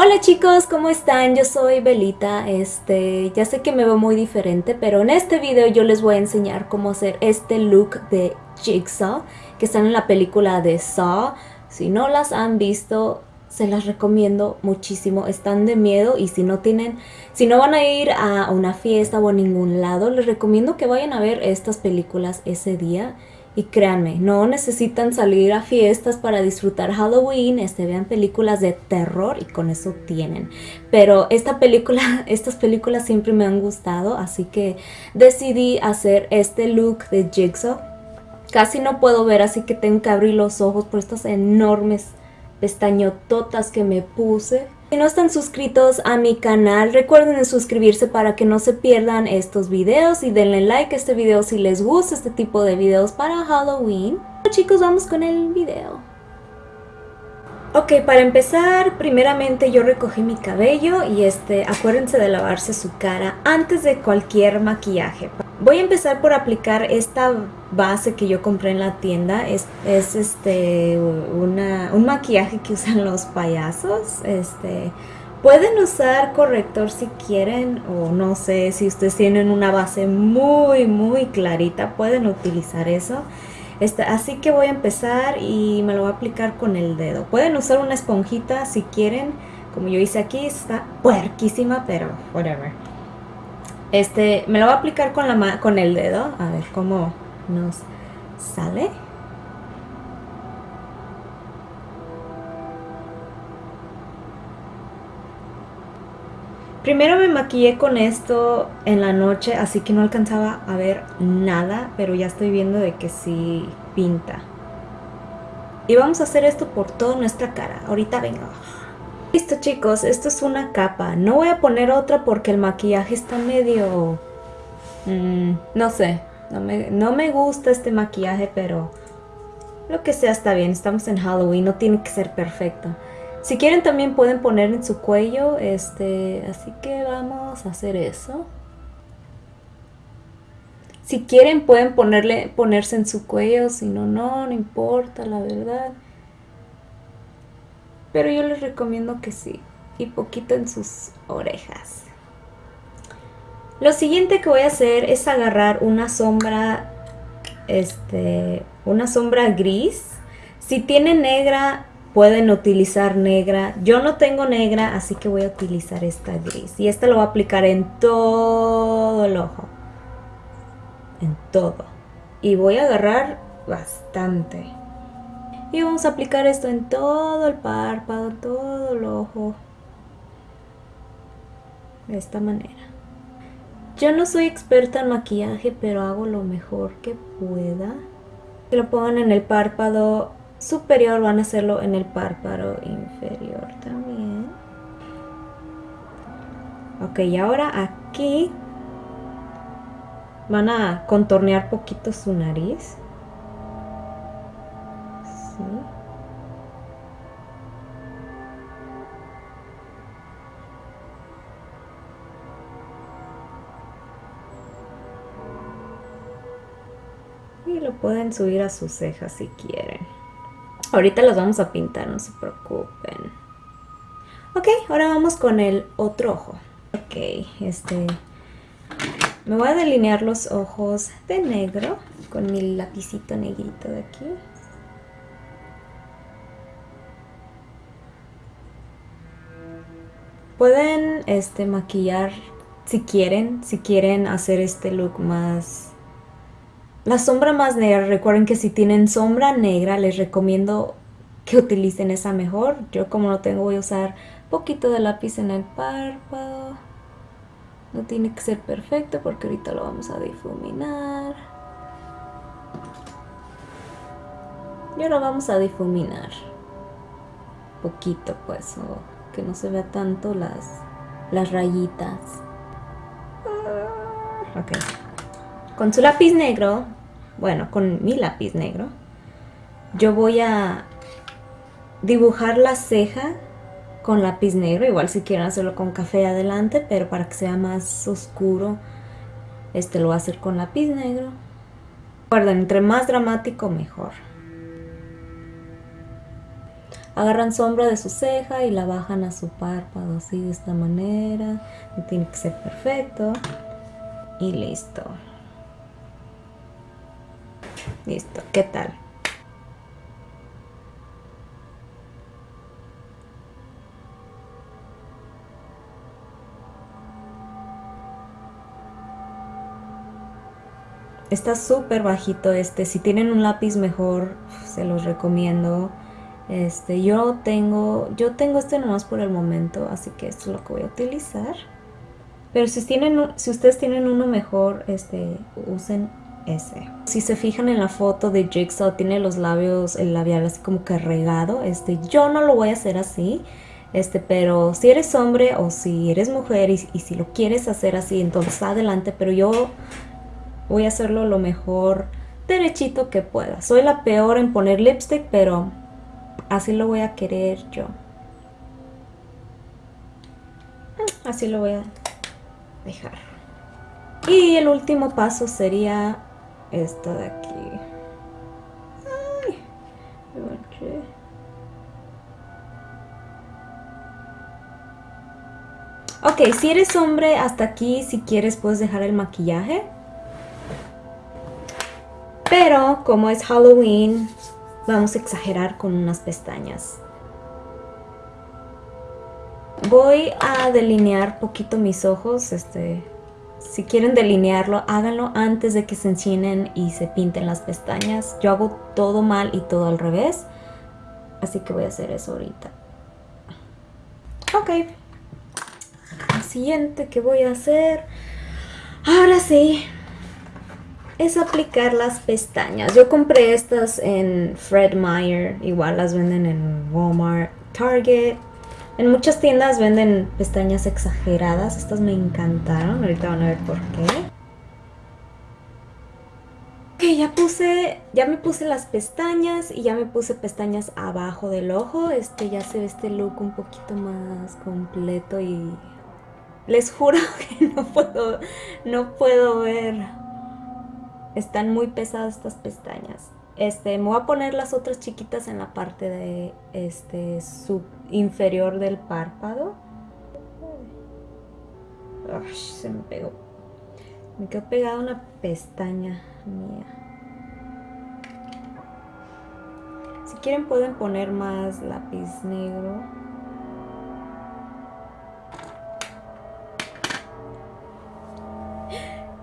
Hola chicos, ¿cómo están? Yo soy Belita, este, ya sé que me veo muy diferente, pero en este video yo les voy a enseñar cómo hacer este look de Jigsaw, que están en la película de Saw. Si no las han visto, se las recomiendo muchísimo, están de miedo y si no tienen, si no van a ir a una fiesta o a ningún lado, les recomiendo que vayan a ver estas películas ese día y créanme, no necesitan salir a fiestas para disfrutar Halloween, este, vean películas de terror y con eso tienen. Pero esta película, estas películas siempre me han gustado, así que decidí hacer este look de Jigsaw. Casi no puedo ver, así que tengo que abrir los ojos por estas enormes pestañototas que me puse. Si no están suscritos a mi canal, recuerden suscribirse para que no se pierdan estos videos y denle like a este video si les gusta este tipo de videos para Halloween. Bueno, chicos, vamos con el video. Ok, para empezar, primeramente yo recogí mi cabello y este, acuérdense de lavarse su cara antes de cualquier maquillaje. Voy a empezar por aplicar esta base que yo compré en la tienda. Es, es este, una, un maquillaje que usan los payasos. Este, pueden usar corrector si quieren o no sé si ustedes tienen una base muy muy clarita. Pueden utilizar eso. Este, así que voy a empezar y me lo voy a aplicar con el dedo. Pueden usar una esponjita si quieren. Como yo hice aquí, está puerquísima, pero whatever. Este, me lo voy a aplicar con, la con el dedo. A ver cómo nos sale. Primero me maquillé con esto en la noche, así que no alcanzaba a ver nada, pero ya estoy viendo de que sí pinta. Y vamos a hacer esto por toda nuestra cara. Ahorita vengo. Listo chicos, esto es una capa. No voy a poner otra porque el maquillaje está medio... Mm, no sé, no me, no me gusta este maquillaje, pero lo que sea está bien. Estamos en Halloween, no tiene que ser perfecto. Si quieren también pueden poner en su cuello, este, así que vamos a hacer eso. Si quieren pueden ponerle, ponerse en su cuello, si no, no, no importa, la verdad. Pero yo les recomiendo que sí. Y poquito en sus orejas. Lo siguiente que voy a hacer es agarrar una sombra, este, una sombra gris. Si tiene negra, pueden utilizar negra. Yo no tengo negra, así que voy a utilizar esta gris. Y esta lo voy a aplicar en todo el ojo. En todo. Y voy a agarrar bastante. Y vamos a aplicar esto en todo el párpado, todo el ojo. De esta manera. Yo no soy experta en maquillaje, pero hago lo mejor que pueda. Que lo pongan en el párpado superior, van a hacerlo en el párpado inferior también. Ok, y ahora aquí van a contornear poquito su nariz. Lo pueden subir a sus cejas si quieren. Ahorita los vamos a pintar, no se preocupen. Ok, ahora vamos con el otro ojo. Ok, este... Me voy a delinear los ojos de negro con mi lapicito negrito de aquí. Pueden este, maquillar si quieren, si quieren hacer este look más... La sombra más negra, recuerden que si tienen sombra negra les recomiendo que utilicen esa mejor. Yo como no tengo voy a usar poquito de lápiz en el párpado. No tiene que ser perfecto porque ahorita lo vamos a difuminar. Y ahora vamos a difuminar. Poquito pues, que no se vea tanto las, las rayitas. Ok. Con su lápiz negro, bueno, con mi lápiz negro, yo voy a dibujar la ceja con lápiz negro, igual si quieren hacerlo con café adelante, pero para que sea más oscuro, este lo voy a hacer con lápiz negro. Recuerden, entre más dramático mejor. Agarran sombra de su ceja y la bajan a su párpado así de esta manera. tiene que ser perfecto. Y listo. Listo, ¿qué tal? Está súper bajito este. Si tienen un lápiz mejor, se los recomiendo. Este, yo tengo, yo tengo este nomás por el momento, así que esto es lo que voy a utilizar. Pero si, tienen, si ustedes tienen uno mejor, este, usen Si se fijan en la foto de Jigsaw, tiene los labios, el labial así como que. Este, yo no lo voy a hacer así. Este, pero si eres hombre o si eres mujer y, y si lo quieres hacer así, entonces adelante. Pero yo voy a hacerlo lo mejor derechito que pueda. Soy la peor en poner lipstick, pero así lo voy a querer yo. Mm, así lo voy a dejar. Y el último paso sería esto de aquí. Ay, Ok, si eres hombre, hasta aquí, si quieres, puedes dejar el maquillaje. Pero como es Halloween, vamos a exagerar con unas pestañas. Voy a delinear poquito mis ojos, este, si quieren delinearlo, háganlo antes de que se enchinen y se pinten las pestañas. Yo hago todo mal y todo al revés, así que voy a hacer eso ahorita. Ok, lo siguiente que voy a hacer, ahora sí, es aplicar las pestañas. Yo compré estas en Fred Meyer, igual las venden en Walmart, Target. En muchas tiendas venden pestañas exageradas, estas me encantaron, ahorita van a ver por qué. Ok, ya puse, ya me puse las pestañas y ya me puse pestañas abajo del ojo. Este ya se ve este look un poquito más completo y les juro que no puedo, no puedo ver están muy pesadas estas pestañas. Este, me voy a poner las otras chiquitas en la parte de este sub inferior del párpado. se me pegó. Me quedó pegada una pestaña mía. Si quieren pueden poner más lápiz negro.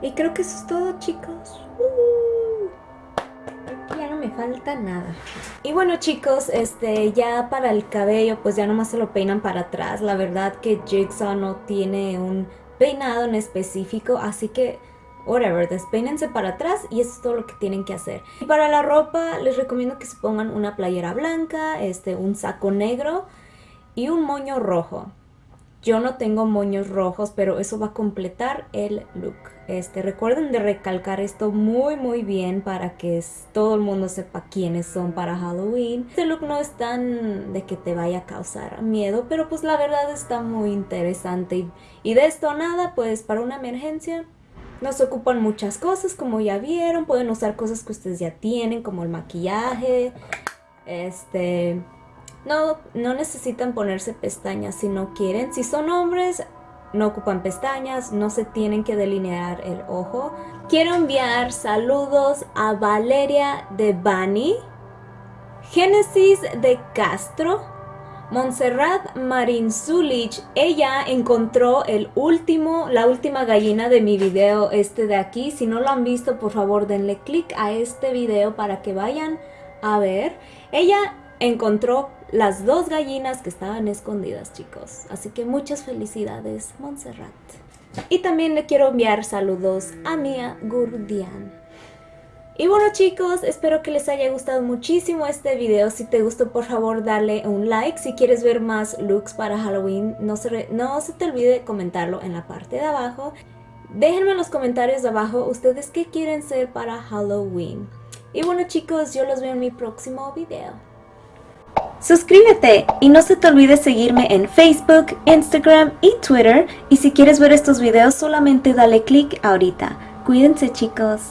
Y creo que eso es todo chicos. Uh, me falta nada. Y bueno chicos, este ya para el cabello pues ya nomás se lo peinan para atrás. La verdad que Jigsaw no tiene un peinado en específico, así que whatever, despeínense para atrás y eso es todo lo que tienen que hacer. Y para la ropa les recomiendo que se pongan una playera blanca, este, un saco negro y un moño rojo. Yo no tengo moños rojos, pero eso va a completar el look. Este, recuerden de recalcar esto muy muy bien para que todo el mundo sepa quiénes son para Halloween. Este look no es tan de que te vaya a causar miedo, pero pues la verdad está muy interesante. Y, de esto nada, pues para una emergencia no se ocupan muchas cosas como ya vieron. Pueden usar cosas que ustedes ya tienen como el maquillaje, este no, no necesitan ponerse pestañas si no quieren. Si son hombres, no ocupan pestañas, no se tienen que delinear el ojo. Quiero enviar saludos a Valeria de Bani, Génesis de Castro, Montserrat Marin Zulich. Ella encontró el último, la última gallina de mi video este de aquí. Si no lo han visto, por favor denle click a este video para que vayan a ver. Ella encontró las dos gallinas que estaban escondidas, chicos. Así que muchas felicidades, Montserrat. Y también le quiero enviar saludos a Mia Gurdian. Y bueno chicos, espero que les haya gustado muchísimo este video. Si te gustó, por favor, dale un like. Si quieres ver más looks para Halloween, no se, no se te olvide comentarlo en la parte de abajo. Déjenme en los comentarios abajo ustedes qué quieren ser para Halloween. Y bueno chicos, yo los veo en mi próximo video. Suscríbete y no se te olvide seguirme en Facebook, Instagram y Twitter. Y si quieres ver estos videos solamente dale click ahorita. Cuídense chicos.